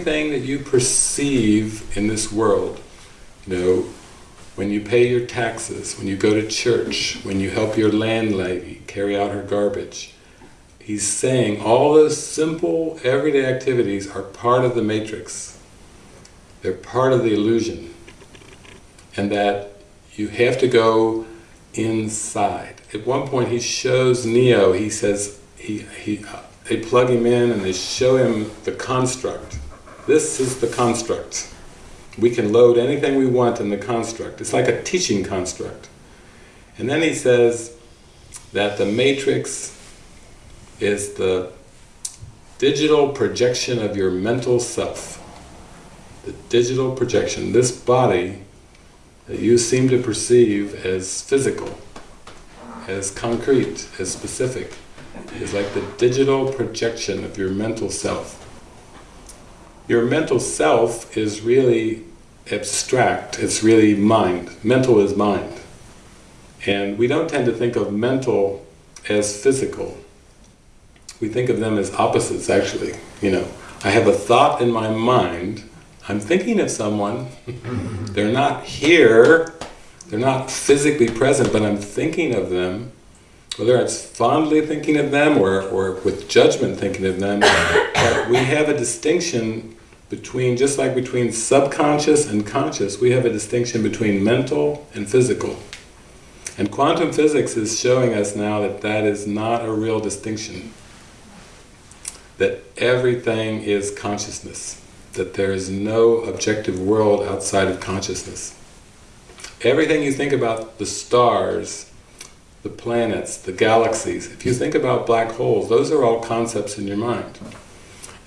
everything that you perceive in this world, you know, when you pay your taxes, when you go to church, when you help your landlady carry out her garbage, he's saying all those simple, everyday activities are part of the matrix. They're part of the illusion. And that you have to go inside. At one point he shows Neo, he says, he, he, uh, they plug him in and they show him the construct. This is the construct. We can load anything we want in the construct. It's like a teaching construct. And then he says that the matrix is the digital projection of your mental self. The digital projection, this body that you seem to perceive as physical, as concrete, as specific, is like the digital projection of your mental self. Your mental self is really abstract, it's really mind. Mental is mind. And we don't tend to think of mental as physical. We think of them as opposites actually, you know. I have a thought in my mind, I'm thinking of someone, they're not here, they're not physically present, but I'm thinking of them, whether it's fondly thinking of them or, or with judgment thinking of them, but we have a distinction between, just like between subconscious and conscious, we have a distinction between mental and physical. And quantum physics is showing us now that that is not a real distinction. That everything is consciousness. That there is no objective world outside of consciousness. Everything you think about the stars, the planets, the galaxies, if you think about black holes, those are all concepts in your mind.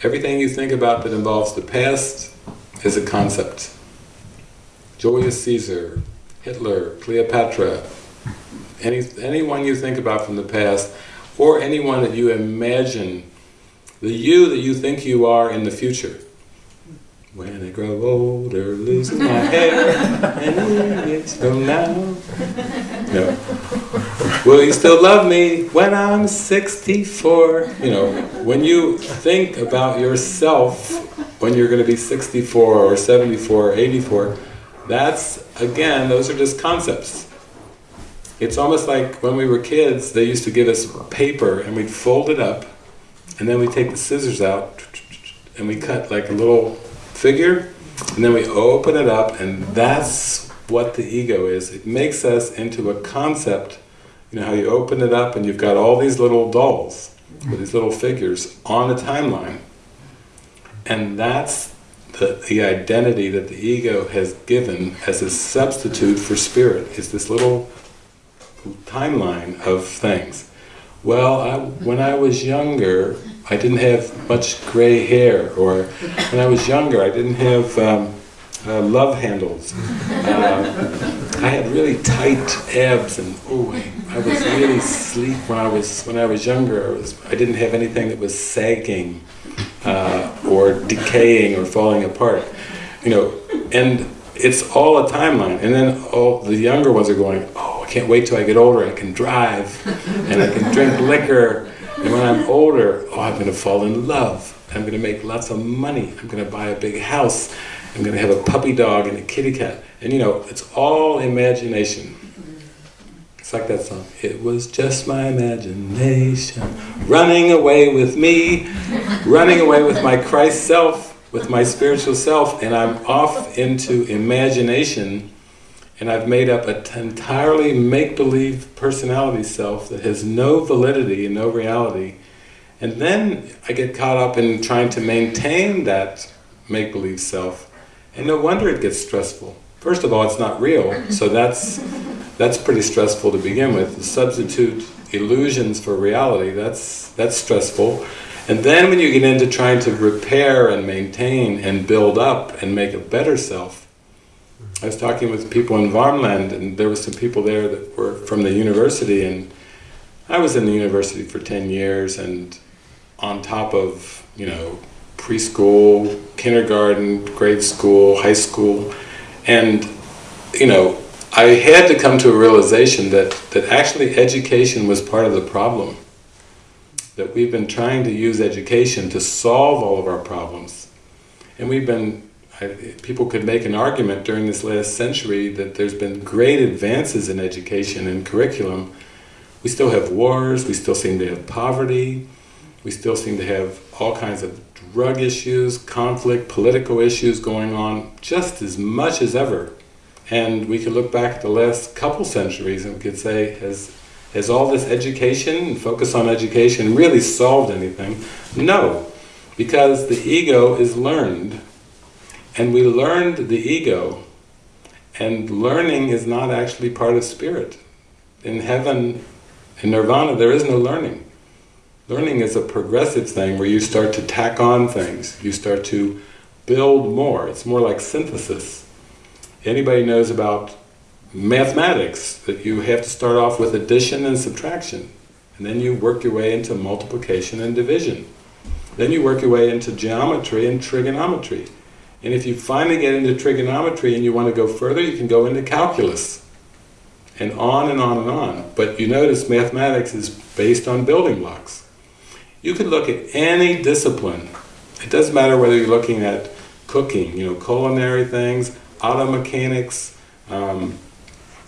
Everything you think about that involves the past is a concept. Julius Caesar, Hitler, Cleopatra, any, anyone you think about from the past, or anyone that you imagine, the you that you think you are in the future. When I grow older, losing my hair, and years from now. No. Will you still love me when I'm 64? You know, when you think about yourself when you're going to be 64 or 74 or 84, that's, again, those are just concepts. It's almost like when we were kids, they used to give us paper and we'd fold it up and then we'd take the scissors out and we cut like a little figure and then we open it up and that's what the ego is. It makes us into a concept, you know how you open it up and you've got all these little dolls these little figures on a timeline. And that's the, the identity that the ego has given as a substitute for spirit, is this little timeline of things. Well, I, when I was younger, I didn't have much gray hair, or when I was younger, I didn't have um, uh, love handles. Uh, I had really tight abs, and oh, I, I was really sleek when I was when I was younger. I was I didn't have anything that was sagging, uh, or decaying, or falling apart. You know, and it's all a timeline. And then all the younger ones are going, oh, I can't wait till I get older. I can drive, and I can drink liquor. And when I'm older, oh, I'm going to fall in love. I'm going to make lots of money. I'm going to buy a big house. I'm going to have a puppy dog and a kitty cat. And you know, it's all imagination. It's like that song. It was just my imagination running away with me, running away with my Christ self, with my spiritual self, and I'm off into imagination and I've made up an entirely make-believe personality self that has no validity and no reality. And then I get caught up in trying to maintain that make-believe self, and no wonder it gets stressful. First of all, it's not real, so that's, that's pretty stressful to begin with. Substitute illusions for reality, that's, that's stressful. And then when you get into trying to repair and maintain and build up and make a better self, I was talking with people in Varmland and there were some people there that were from the university and I was in the university for 10 years and on top of, you know, preschool, kindergarten, grade school, high school, and, you know, I had to come to a realization that, that actually education was part of the problem. That we've been trying to use education to solve all of our problems. And we've been, I, people could make an argument during this last century that there's been great advances in education and curriculum. We still have wars, we still seem to have poverty, we still seem to have all kinds of drug issues, conflict, political issues going on just as much as ever. And we could look back at the last couple centuries and we could say, has, has all this education focus on education really solved anything? No, because the ego is learned. And we learned the ego, and learning is not actually part of spirit. In heaven, in nirvana, there is no learning. Learning is a progressive thing where you start to tack on things, you start to build more. It's more like synthesis. Anybody knows about mathematics, that you have to start off with addition and subtraction, and then you work your way into multiplication and division. Then you work your way into geometry and trigonometry. And if you finally get into trigonometry and you want to go further, you can go into calculus. And on and on and on. But you notice mathematics is based on building blocks. You can look at any discipline. It doesn't matter whether you're looking at cooking, you know, culinary things, auto mechanics, um,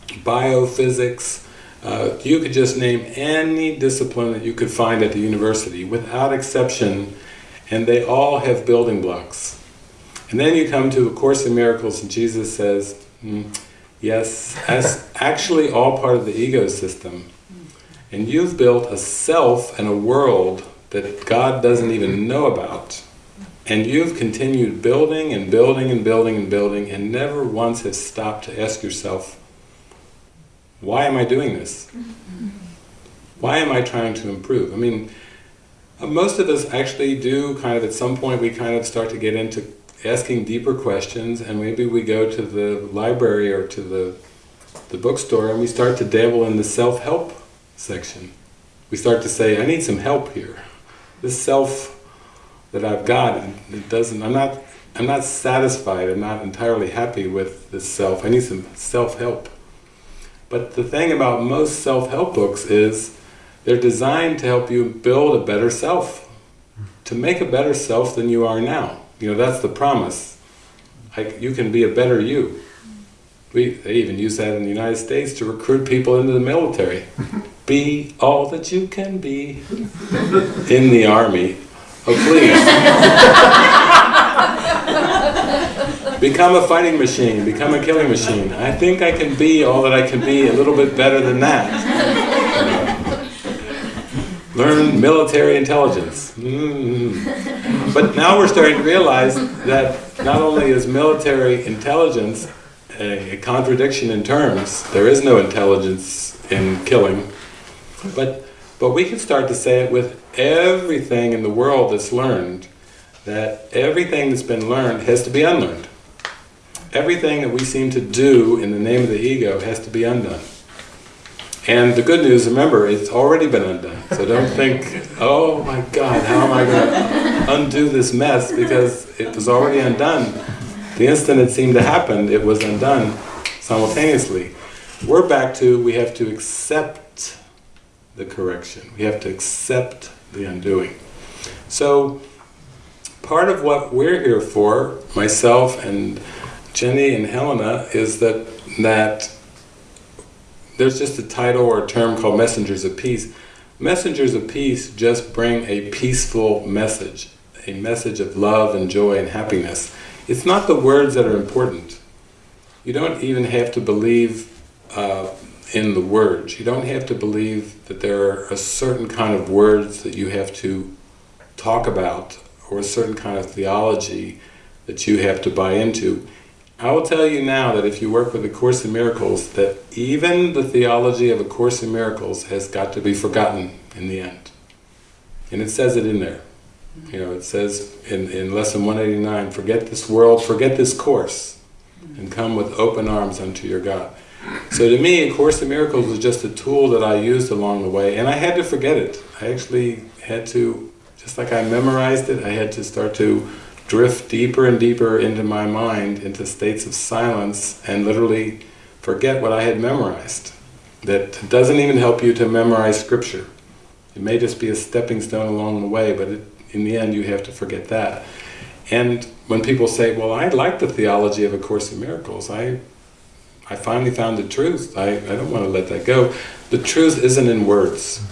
biophysics, uh, you could just name any discipline that you could find at the university, without exception, and they all have building blocks. And then you come to A Course in Miracles and Jesus says, mm, yes, that's actually all part of the ego system. And you've built a self and a world that God doesn't even know about. And you've continued building and building and building and building and never once have stopped to ask yourself, why am I doing this? Why am I trying to improve? I mean, uh, most of us actually do kind of, at some point we kind of start to get into asking deeper questions and maybe we go to the library or to the, the bookstore and we start to dabble in the self-help section. We start to say, I need some help here. This self that I've got, it doesn't, I'm not, I'm not satisfied, I'm not entirely happy with this self, I need some self-help. But the thing about most self-help books is they're designed to help you build a better self, to make a better self than you are now. You know, that's the promise. Like, you can be a better you. We, they even use that in the United States to recruit people into the military. Be all that you can be in the army. Oh, please. become a fighting machine, become a killing machine. I think I can be all that I can be, a little bit better than that. Learn military intelligence. Mm. But now we're starting to realize that not only is military intelligence a, contradiction in terms, there is no intelligence in killing, but, but we can start to say it with everything in the world that's learned, that everything that's been learned has to be unlearned. Everything that we seem to do in the name of the ego has to be undone. And the good news, remember, it's already been undone. So don't think, oh my God, how am I going to undo this mess? Because it was already undone. The instant it seemed to happen, it was undone simultaneously. We're back to, we have to accept the correction. We have to accept the undoing. So, part of what we're here for, myself and Jenny and Helena, is that, that there's just a title or a term called messengers of peace. Messengers of peace just bring a peaceful message, a message of love and joy and happiness. It's not the words that are important. You don't even have to believe uh, in the words. You don't have to believe that there are a certain kind of words that you have to talk about or a certain kind of theology that you have to buy into. I will tell you now that if you work with A Course in Miracles, that even the theology of A Course in Miracles has got to be forgotten in the end. And it says it in there. You know, it says in, in Lesson 189, forget this world, forget this course, and come with open arms unto your God. So to me, A Course in Miracles was just a tool that I used along the way, and I had to forget it. I actually had to, just like I memorized it, I had to start to drift deeper and deeper into my mind, into states of silence, and literally forget what I had memorized. That doesn't even help you to memorize scripture. It may just be a stepping stone along the way, but it, in the end you have to forget that. And when people say, well, I like the theology of A Course in Miracles, I, I finally found the truth, I, I don't want to let that go. The truth isn't in words.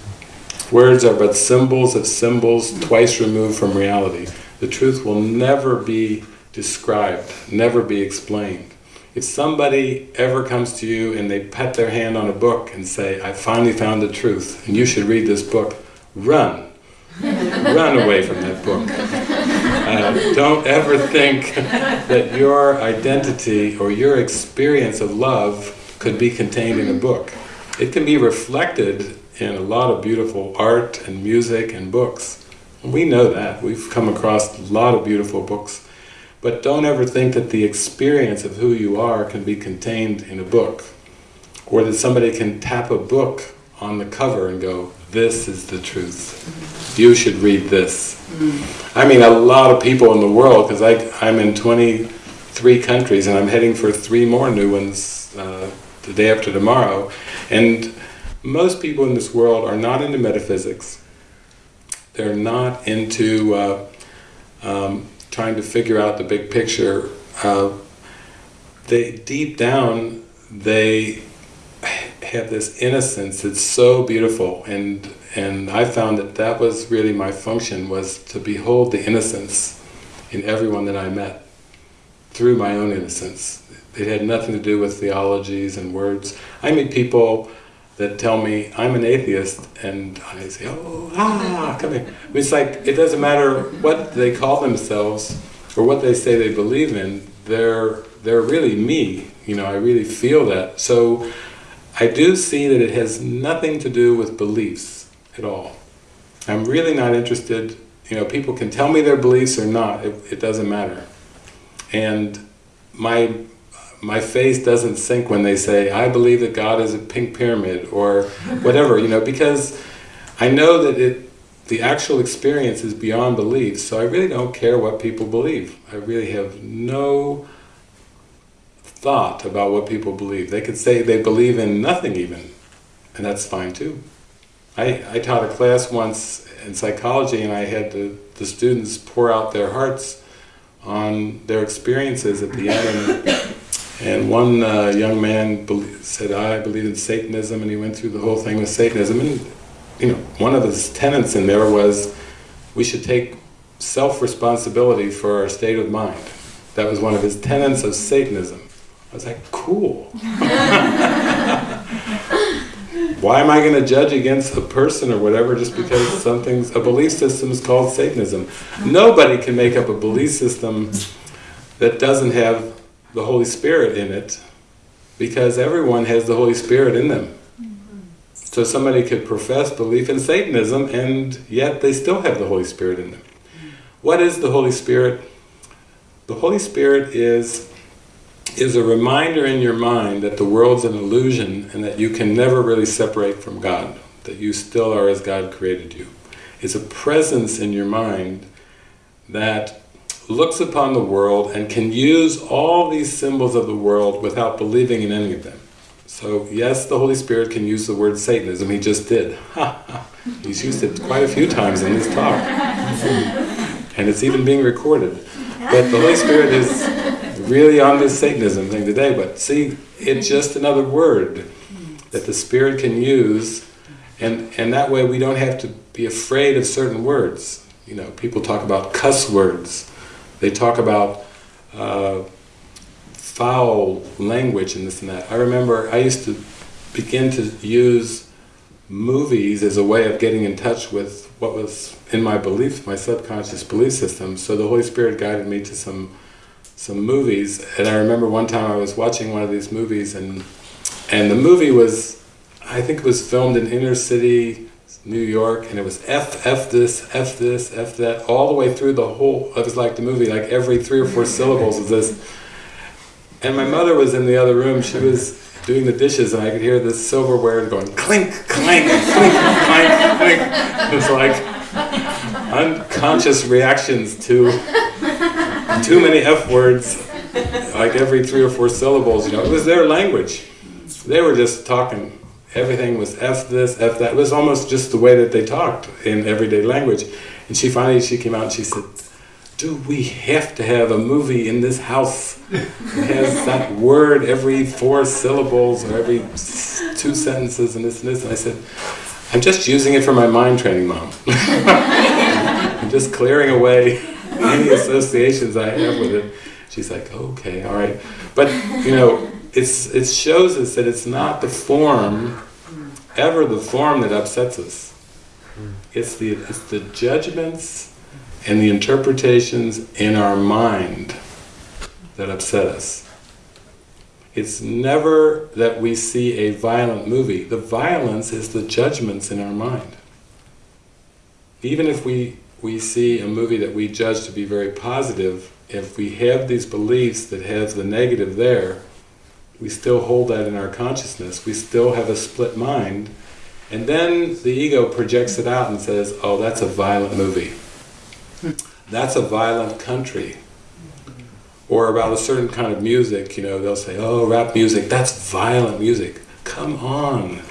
Words are but symbols of symbols twice removed from reality. The truth will never be described, never be explained. If somebody ever comes to you and they pat their hand on a book and say, I finally found the truth, and you should read this book, run. Run away from that book. Uh, don't ever think that your identity or your experience of love could be contained in a book. It can be reflected in a lot of beautiful art and music and books. We know that. We've come across a lot of beautiful books but don't ever think that the experience of who you are can be contained in a book. Or that somebody can tap a book on the cover and go, this is the truth. You should read this. I mean, a lot of people in the world, because I'm in 23 countries and I'm heading for three more new ones uh, the day after tomorrow. And most people in this world are not into metaphysics. They're not into uh, um, trying to figure out the big picture, uh, they deep down they have this innocence that's so beautiful, and and I found that that was really my function was to behold the innocence in everyone that I met through my own innocence. It had nothing to do with theologies and words. I meet people that tell me I'm an atheist, and I say, oh, ah, come here. It's like, it doesn't matter what they call themselves, or what they say they believe in, they're, they're really me, you know, I really feel that. So, I do see that it has nothing to do with beliefs at all. I'm really not interested, you know, people can tell me their beliefs or not, it, it doesn't matter. And my my face doesn't sink when they say, I believe that God is a pink pyramid, or whatever, you know, because I know that it, the actual experience is beyond belief, so I really don't care what people believe. I really have no thought about what people believe. They could say they believe in nothing even, and that's fine too. I, I taught a class once in psychology and I had the, the students pour out their hearts on their experiences at the end and one uh, young man said, I believe in Satanism, and he went through the whole thing with Satanism. And you know, one of his tenets in there was we should take self-responsibility for our state of mind. That was one of his tenets of Satanism. I was like, cool. Why am I going to judge against a person or whatever just because something's, a belief system is called Satanism? Nobody can make up a belief system that doesn't have the Holy Spirit in it because everyone has the Holy Spirit in them. So somebody could profess belief in Satanism and yet they still have the Holy Spirit in them. What is the Holy Spirit? The Holy Spirit is, is a reminder in your mind that the world's an illusion and that you can never really separate from God, that you still are as God created you. It's a presence in your mind that looks upon the world and can use all these symbols of the world without believing in any of them. So yes, the Holy Spirit can use the word Satanism, he just did. He's used it quite a few times in this talk. And it's even being recorded. But the Holy Spirit is really on this Satanism thing today, but see, it's just another word that the Spirit can use, and, and that way we don't have to be afraid of certain words. You know, people talk about cuss words, they talk about uh, foul language and this and that. I remember I used to begin to use movies as a way of getting in touch with what was in my beliefs, my subconscious belief system. So the Holy Spirit guided me to some some movies, and I remember one time I was watching one of these movies, and and the movie was, I think it was filmed in inner city New York, and it was F, F this, F this, F that, all the way through the whole, it was like the movie, like every three or four syllables of this. And my mother was in the other room, she was doing the dishes, and I could hear this silverware going clink, clank, clink, clank, clink. It was like unconscious reactions to too many F words, like every three or four syllables, you know, it was their language. They were just talking everything was F this, F that. It was almost just the way that they talked in everyday language. And she finally, she came out and she said, do we have to have a movie in this house that has that word every four syllables or every two sentences and this and this? And I said, I'm just using it for my mind training, Mom. I'm just clearing away any associations I have with it. She's like, okay, all right. But, you know, it's, it shows us that it's not the form, ever the form that upsets us. Hmm. It's the, it's the judgments and the interpretations in our mind that upset us. It's never that we see a violent movie. The violence is the judgments in our mind. Even if we, we see a movie that we judge to be very positive, if we have these beliefs that have the negative there, we still hold that in our consciousness, we still have a split mind, and then the ego projects it out and says, oh, that's a violent movie. That's a violent country. Or about a certain kind of music, you know, they'll say, oh, rap music, that's violent music. Come on,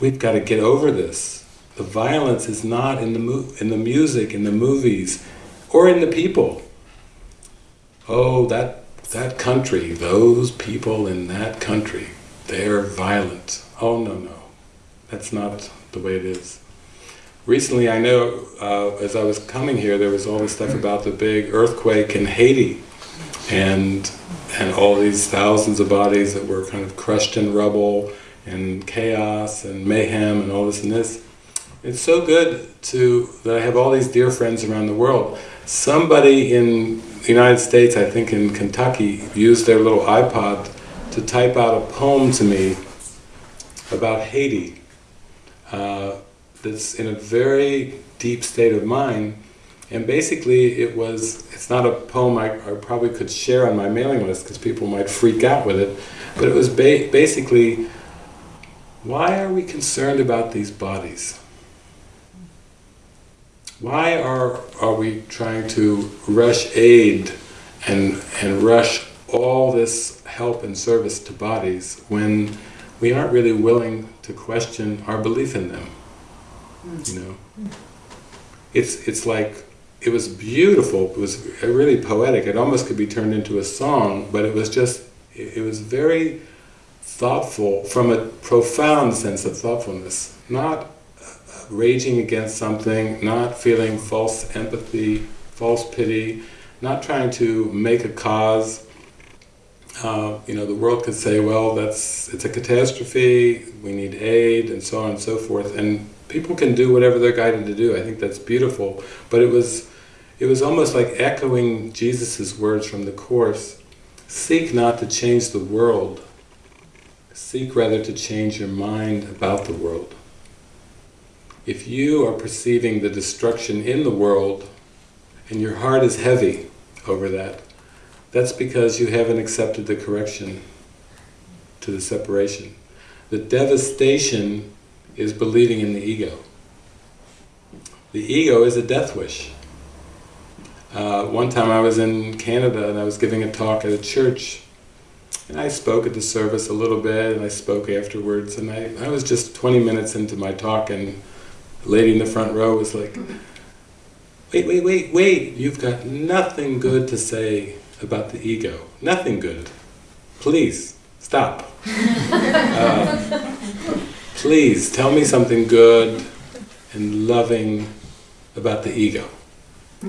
we've got to get over this. The violence is not in the, in the music, in the movies, or in the people. Oh, that, that country, those people in that country, they're violent. Oh, no, no. That's not the way it is. Recently, I know, uh, as I was coming here, there was all this stuff about the big earthquake in Haiti, and and all these thousands of bodies that were kind of crushed in rubble, and chaos, and mayhem, and all this and this. It's so good to that I have all these dear friends around the world. Somebody in the United States, I think in Kentucky, used their little iPod to type out a poem to me about Haiti uh, that's in a very deep state of mind and basically it was, it's not a poem I, I probably could share on my mailing list because people might freak out with it, but it was ba basically, why are we concerned about these bodies? Why are, are we trying to rush aid and, and rush all this help and service to bodies when we aren't really willing to question our belief in them. Hmm. You know, it's it's like it was beautiful. It was really poetic. It almost could be turned into a song, but it was just it was very thoughtful from a profound sense of thoughtfulness, not raging against something, not feeling false empathy, false pity, not trying to make a cause uh, you know, the world could say, well, that's it's a catastrophe, we need aid, and so on and so forth, and people can do whatever they're guided to do. I think that's beautiful. But it was, it was almost like echoing Jesus' words from the Course, seek not to change the world, seek rather to change your mind about the world. If you are perceiving the destruction in the world, and your heart is heavy over that, that's because you haven't accepted the correction to the separation. The devastation is believing in the ego. The ego is a death wish. Uh, one time I was in Canada and I was giving a talk at a church and I spoke at the service a little bit and I spoke afterwards and I, I was just 20 minutes into my talk and the lady in the front row was like, wait, wait, wait, wait, you've got nothing good to say about the ego. Nothing good. Please, stop. uh, please, tell me something good and loving about the ego.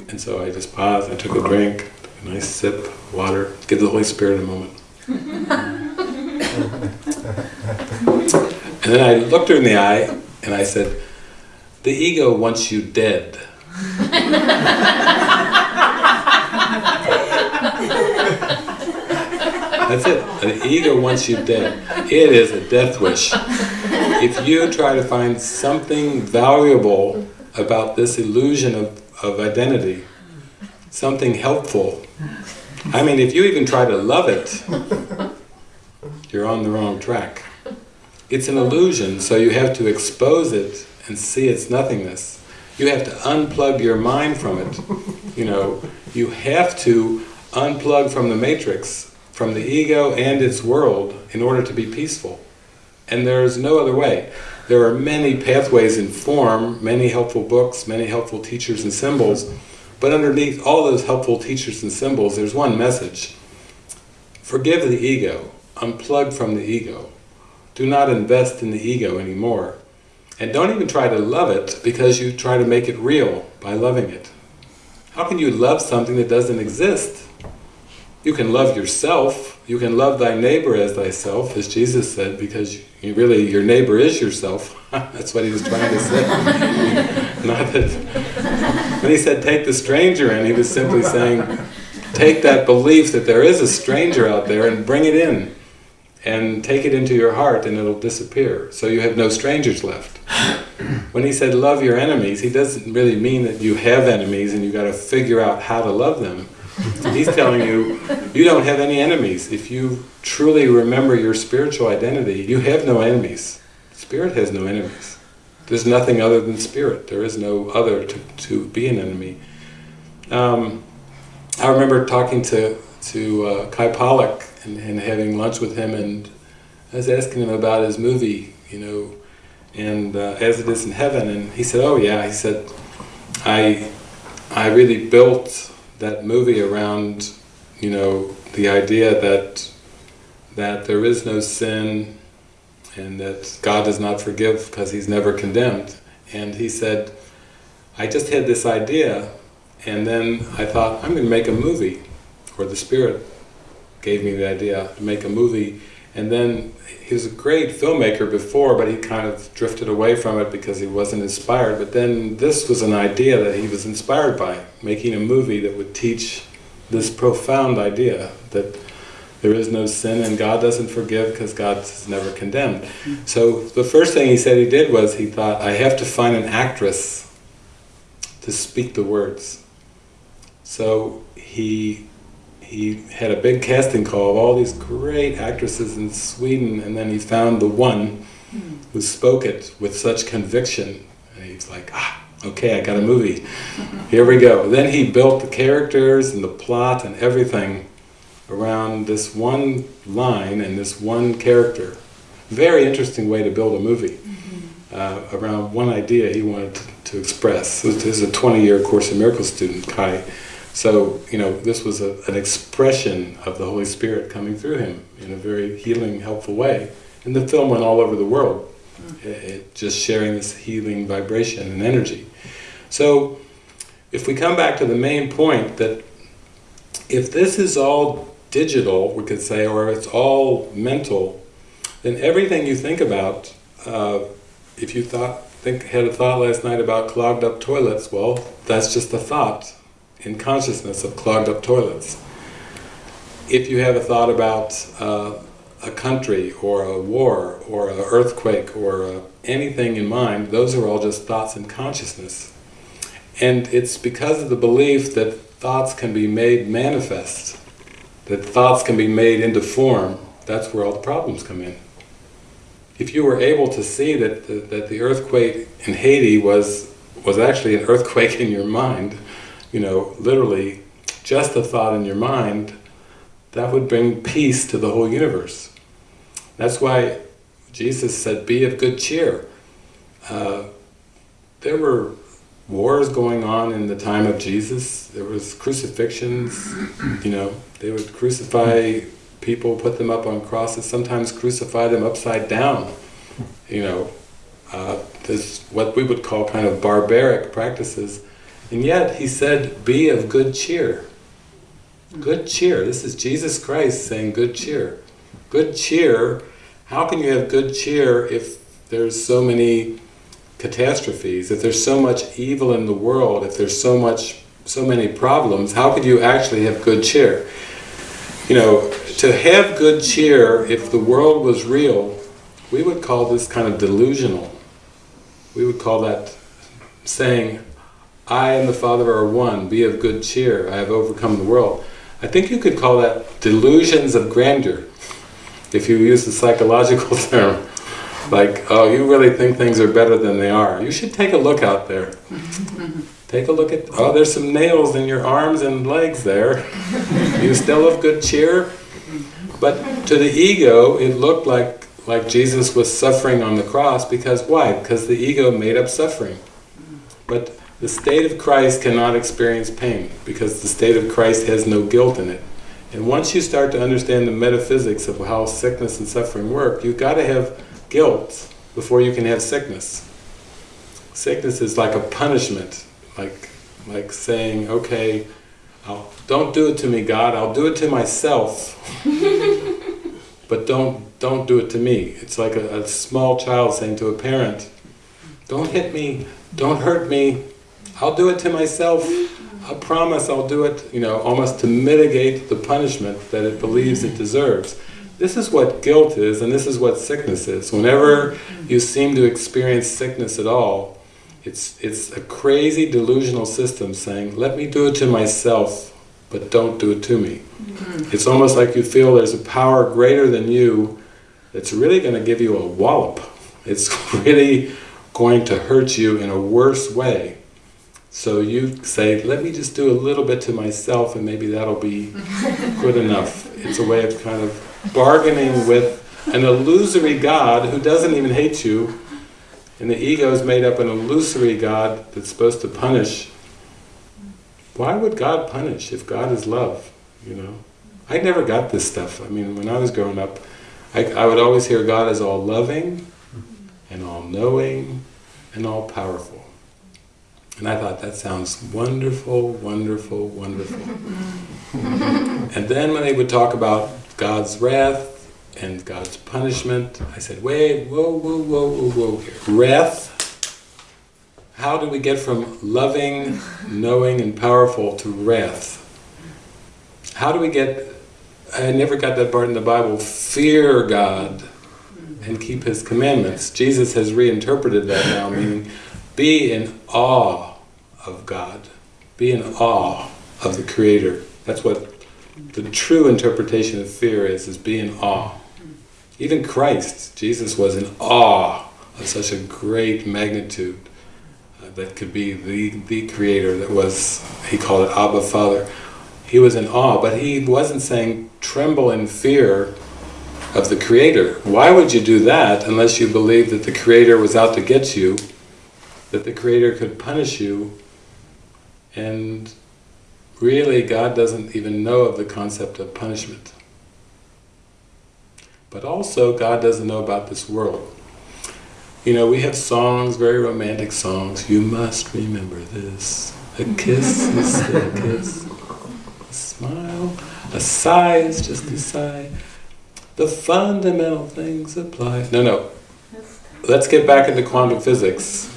And so I just paused, I took a drink, a nice sip, of water, give the Holy Spirit a moment. and then I looked her in the eye and I said, the ego wants you dead. That's it. The ego wants you dead. It is a death wish. If you try to find something valuable about this illusion of, of identity, something helpful, I mean, if you even try to love it, you're on the wrong track. It's an illusion, so you have to expose it and see its nothingness. You have to unplug your mind from it. You know, you have to unplug from the matrix from the ego and its world in order to be peaceful. And there is no other way. There are many pathways in form, many helpful books, many helpful teachers and symbols, But underneath all those helpful teachers and symbols, there's one message. Forgive the ego. Unplug from the ego. Do not invest in the ego anymore. And don't even try to love it because you try to make it real by loving it. How can you love something that doesn't exist? You can love yourself, you can love thy neighbor as thyself, as Jesus said, because you really, your neighbor is yourself. That's what he was trying to say. Not that, when he said take the stranger in, he was simply saying, take that belief that there is a stranger out there and bring it in and take it into your heart and it'll disappear. So you have no strangers left. When he said love your enemies, he doesn't really mean that you have enemies and you got to figure out how to love them. He's telling you, you don't have any enemies. If you truly remember your spiritual identity, you have no enemies. Spirit has no enemies. There's nothing other than spirit. There is no other to, to be an enemy. Um, I remember talking to, to uh, Kay Pollak and, and having lunch with him and I was asking him about his movie, you know, and uh, As It Is in Heaven, and he said, oh yeah, he said, I, I really built that movie around, you know, the idea that, that there is no sin and that God does not forgive because He's never condemned. And he said, I just had this idea and then I thought, I'm going to make a movie, or the Spirit gave me the idea to make a movie. And then he was a great filmmaker before, but he kind of drifted away from it because he wasn't inspired. But then this was an idea that he was inspired by, making a movie that would teach this profound idea that there is no sin and God doesn't forgive because God is never condemned. Mm-hmm. So the first thing he said he did was he thought, I have to find an actress to speak the words. So he he had a big casting call of all these great actresses in Sweden and then he found the one who spoke it with such conviction. And he's like ah okay I got a movie. Here we go. Then he built the characters and the plot and everything around this one line and this one character. Very interesting way to build a movie uh, around one idea he wanted to, to express. This is a 20 year Course in Miracles student Kay so, you know, this was a, an expression of the Holy Spirit coming through him in a very healing, helpful way. And the film went all over the world, it, it, just sharing this healing vibration and energy. So, if we come back to the main point that if this is all digital, we could say, or it's all mental, then everything you think about, uh, if you thought, think, had a thought last night about clogged up toilets, well, that's just a thought in consciousness of clogged up toilets. If you have a thought about uh, a country or a war or an earthquake or uh, anything in mind, those are all just thoughts in consciousness. And it's because of the belief that thoughts can be made manifest, that thoughts can be made into form, that's where all the problems come in. If you were able to see that the, that the earthquake in Haiti was, was actually an earthquake in your mind, you know, literally just a thought in your mind, that would bring peace to the whole universe. That's why Jesus said, be of good cheer. Uh, there were wars going on in the time of Jesus. There was crucifixions, you know, they would crucify people, put them up on crosses, sometimes crucify them upside down, you know. Uh, this what we would call kind of barbaric practices and yet he said, be of good cheer. Good cheer. This is Jesus Christ saying good cheer. Good cheer. How can you have good cheer if there's so many catastrophes, if there's so much evil in the world, if there's so much, so many problems, how could you actually have good cheer? You know, to have good cheer, if the world was real, we would call this kind of delusional. We would call that saying, I and the Father are one, be of good cheer, I have overcome the world. I think you could call that delusions of grandeur, if you use the psychological term. Like, oh, you really think things are better than they are. You should take a look out there. take a look at, oh, there's some nails in your arms and legs there. you still of good cheer? But to the ego, it looked like, like Jesus was suffering on the cross because why? Because the ego made up suffering. But The state of Christ cannot experience pain because the state of Christ has no guilt in it. And once you start to understand the metaphysics of how sickness and suffering work, you've got to have guilt before you can have sickness. Sickness is like a punishment, like like saying, okay, I'll, don't do it to me, God, I'll do it to myself, but don't don't do it to me. It's like a, a small child saying to a parent, don't hit me, don't hurt me, I'll do it to myself. I promise I'll do it, you know, almost to mitigate the punishment that it believes it deserves. This is what guilt is, and this is what sickness is. Whenever you seem to experience sickness at all, it's, it's a crazy delusional system saying, let me do it to myself, but don't do it to me. It's almost like you feel there's a power greater than you that's really going to give you a wallop. It's really going to hurt you in a worse way. So you say, let me just do a little bit to myself and maybe that'll be good enough. It's a way of kind of bargaining with an illusory God who doesn't even hate you, and the ego is made up an illusory God that's supposed to punish. Why would God punish if God is love, you know? I never got this stuff. I mean, when I was growing up, I, I would always hear God is all loving, and all knowing, and all powerful. And I thought, that sounds wonderful, wonderful, wonderful. and then when they would talk about God's wrath and God's punishment, I said, wait, whoa, whoa, whoa, whoa, whoa here. Wrath? How do we get from loving, knowing, and powerful to wrath? How do we get, I never got that part in the Bible, fear God and keep His commandments. Jesus has reinterpreted that now, meaning be in awe of God. Be in awe of the Creator. That's what the true interpretation of fear is, is be in awe. Even Christ, Jesus was in awe of such a great magnitude uh, that could be the, the Creator that was, he called it Abba Father. He was in awe, but he wasn't saying tremble in fear of the Creator. Why would you do that unless you believe that the Creator was out to get you that the Creator could punish you and really God doesn't even know of the concept of punishment. But also God doesn't know about this world. You know, we have songs, very romantic songs, you must remember this, a kiss is still a kiss, a smile, a sigh is just a sigh, the fundamental things apply. No, no, let's get back into quantum physics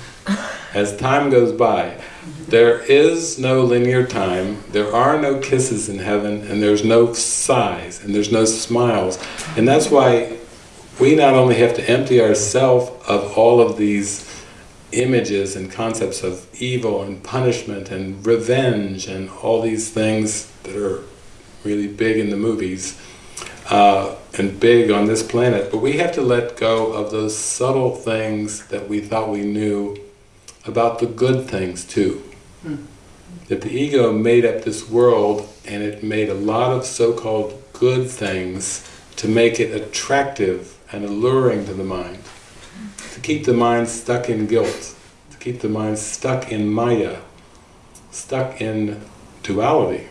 as time goes by, there is no linear time, there are no kisses in heaven, and there's no sighs, and there's no smiles. And that's why we not only have to empty ourselves of all of these images and concepts of evil and punishment and revenge and all these things that are really big in the movies uh, and big on this planet, but we have to let go of those subtle things that we thought we knew about the good things too. Hmm. That the ego made up this world and it made a lot of so-called good things to make it attractive and alluring to the mind. To keep the mind stuck in guilt, to keep the mind stuck in maya, stuck in duality.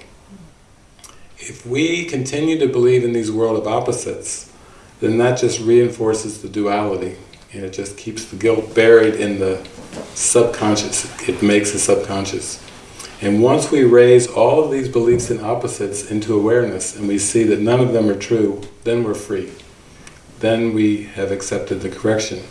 If we continue to believe in these world of opposites, then that just reinforces the duality and it just keeps the guilt buried in the subconscious. It makes the subconscious. And once we raise all of these beliefs and opposites into awareness and we see that none of them are true, then we're free. Then we have accepted the correction.